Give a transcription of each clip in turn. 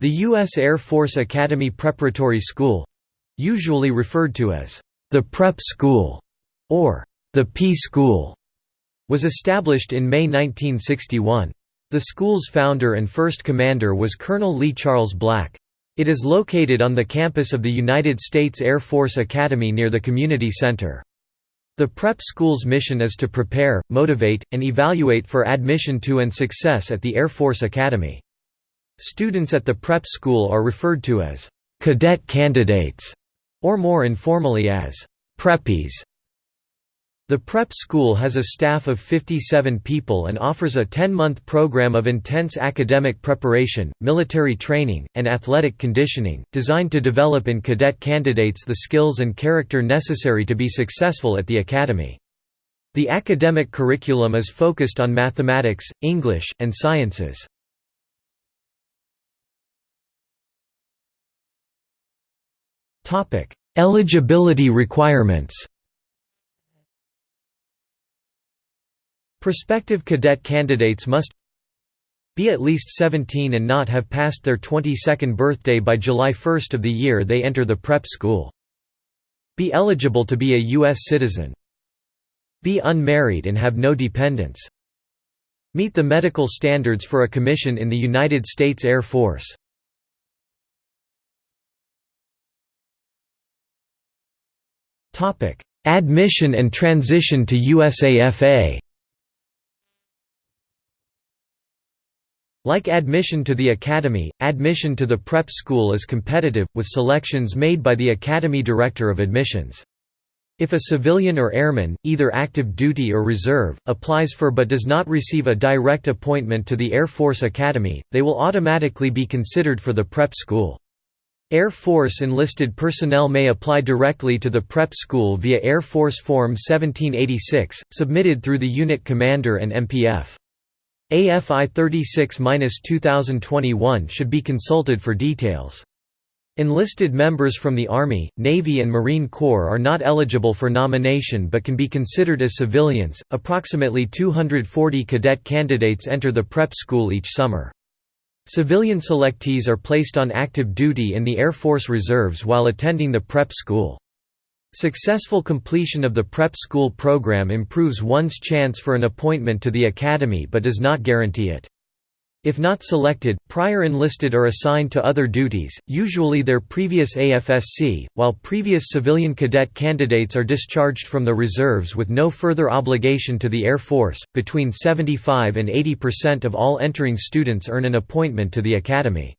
The U.S. Air Force Academy Preparatory School—usually referred to as the Prep School or the P School was established in May 1961. The school's founder and first commander was Colonel Lee Charles Black. It is located on the campus of the United States Air Force Academy near the Community Center. The prep school's mission is to prepare, motivate, and evaluate for admission to and success at the Air Force Academy. Students at the prep school are referred to as cadet candidates, or more informally as preppies. The prep school has a staff of 57 people and offers a 10-month program of intense academic preparation, military training, and athletic conditioning, designed to develop in cadet candidates the skills and character necessary to be successful at the academy. The academic curriculum is focused on mathematics, English, and sciences. Eligibility requirements Prospective cadet candidates must be at least 17 and not have passed their 22nd birthday by July 1 of the year they enter the prep school. Be eligible to be a U.S. citizen. Be unmarried and have no dependents. Meet the medical standards for a commission in the United States Air Force. Admission and transition to USAFA Like admission to the academy, admission to the prep school is competitive, with selections made by the academy director of admissions. If a civilian or airman, either active duty or reserve, applies for but does not receive a direct appointment to the Air Force Academy, they will automatically be considered for the prep school. Air Force enlisted personnel may apply directly to the prep school via Air Force Form 1786, submitted through the unit commander and MPF. AFI 36-2021 should be consulted for details. Enlisted members from the Army, Navy, and Marine Corps are not eligible for nomination but can be considered as civilians. Approximately 240 cadet candidates enter the prep school each summer. Civilian selectees are placed on active duty in the Air Force Reserves while attending the prep school. Successful completion of the prep school program improves one's chance for an appointment to the academy but does not guarantee it. If not selected, prior enlisted are assigned to other duties, usually their previous AFSC, while previous civilian cadet candidates are discharged from the reserves with no further obligation to the Air Force. Between 75 and 80% of all entering students earn an appointment to the academy.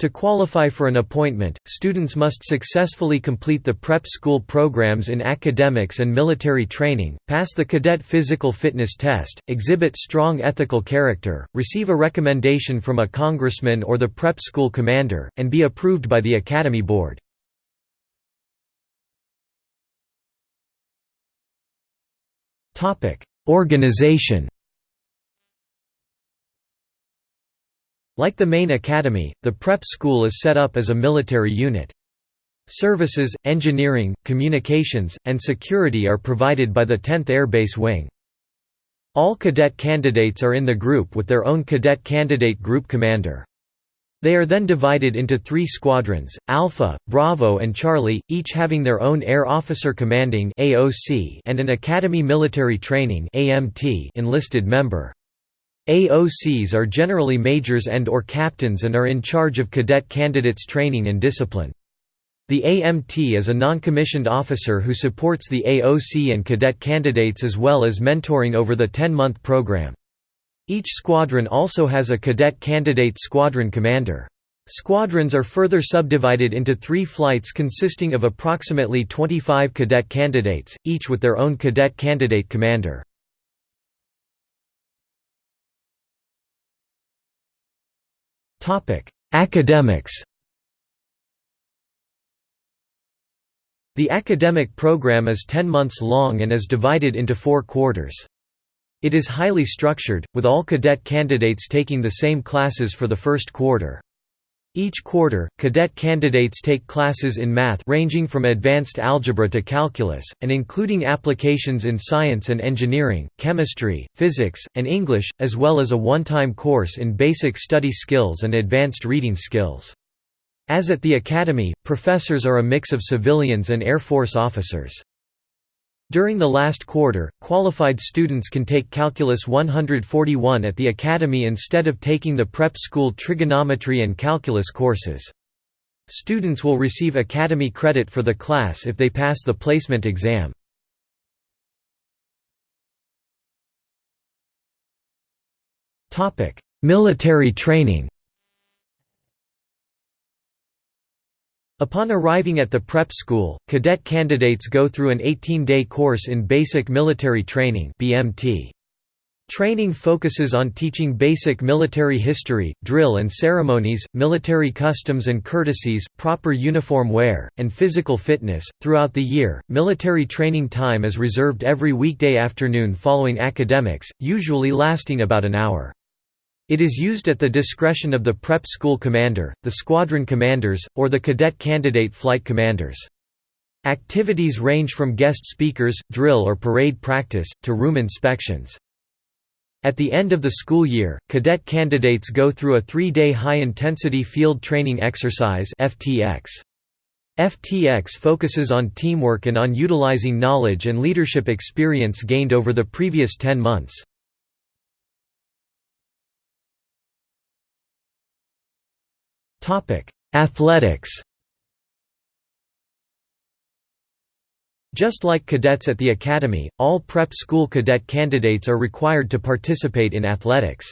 To qualify for an appointment, students must successfully complete the prep school programs in academics and military training, pass the cadet physical fitness test, exhibit strong ethical character, receive a recommendation from a congressman or the prep school commander, and be approved by the Academy Board. Organization Like the main academy, the prep school is set up as a military unit. Services, engineering, communications, and security are provided by the 10th Air Base Wing. All cadet candidates are in the group with their own cadet candidate group commander. They are then divided into three squadrons, Alpha, Bravo and Charlie, each having their own Air Officer Commanding and an Academy Military Training enlisted member. AOCs are generally majors and or captains and are in charge of cadet candidates training and discipline. The AMT is a non-commissioned officer who supports the AOC and cadet candidates as well as mentoring over the 10-month program. Each squadron also has a cadet candidate squadron commander. Squadrons are further subdivided into three flights consisting of approximately 25 cadet candidates, each with their own cadet candidate commander. Academics The academic program is 10 months long and is divided into four quarters. It is highly structured, with all cadet candidates taking the same classes for the first quarter. Each quarter, cadet candidates take classes in math ranging from advanced algebra to calculus, and including applications in science and engineering, chemistry, physics, and English, as well as a one-time course in basic study skills and advanced reading skills. As at the Academy, professors are a mix of civilians and Air Force officers. During the last quarter, qualified students can take Calculus 141 at the Academy instead of taking the prep school trigonometry and calculus courses. Students will receive Academy credit for the class if they pass the placement exam. Military training Upon arriving at the prep school, cadet candidates go through an 18-day course in Basic Military Training BMT. Training focuses on teaching basic military history, drill and ceremonies, military customs and courtesies, proper uniform wear, and physical fitness. Throughout the year, military training time is reserved every weekday afternoon following academics, usually lasting about an hour. It is used at the discretion of the prep school commander, the squadron commanders, or the cadet candidate flight commanders. Activities range from guest speakers, drill or parade practice, to room inspections. At the end of the school year, cadet candidates go through a three-day high-intensity field training exercise FTX. FTX focuses on teamwork and on utilizing knowledge and leadership experience gained over the previous 10 months. Athletics Just like cadets at the academy, all prep school cadet candidates are required to participate in athletics.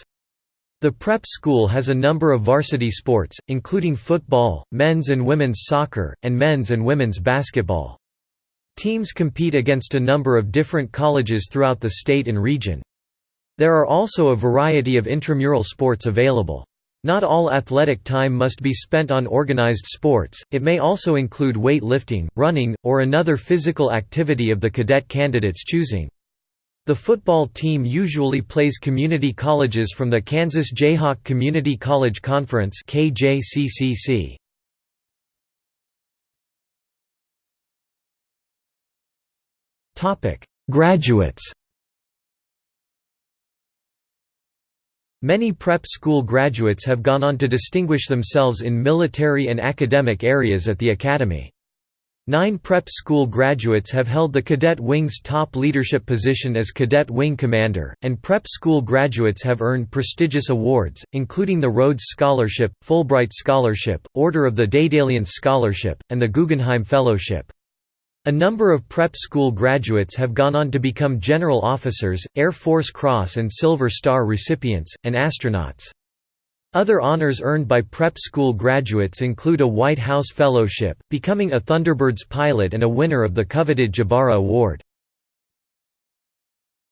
The prep school has a number of varsity sports, including football, men's and women's soccer, and men's and women's basketball. Teams compete against a number of different colleges throughout the state and region. There are also a variety of intramural sports available. Not all athletic time must be spent on organized sports, it may also include weight lifting, running, or another physical activity of the cadet candidate's choosing. The football team usually plays community colleges from the Kansas Jayhawk Community College Conference KJCCC. Graduates Many prep school graduates have gone on to distinguish themselves in military and academic areas at the academy. Nine prep school graduates have held the Cadet Wing's top leadership position as Cadet Wing Commander, and prep school graduates have earned prestigious awards, including the Rhodes Scholarship, Fulbright Scholarship, Order of the Daedalian Scholarship, and the Guggenheim Fellowship. A number of prep school graduates have gone on to become general officers, Air Force Cross and Silver Star recipients, and astronauts. Other honors earned by prep school graduates include a White House Fellowship, becoming a Thunderbirds pilot and a winner of the coveted Jabara Award.